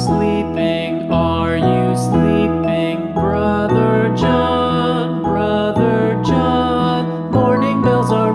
sleeping? Are you sleeping? Brother John, Brother John, morning bells are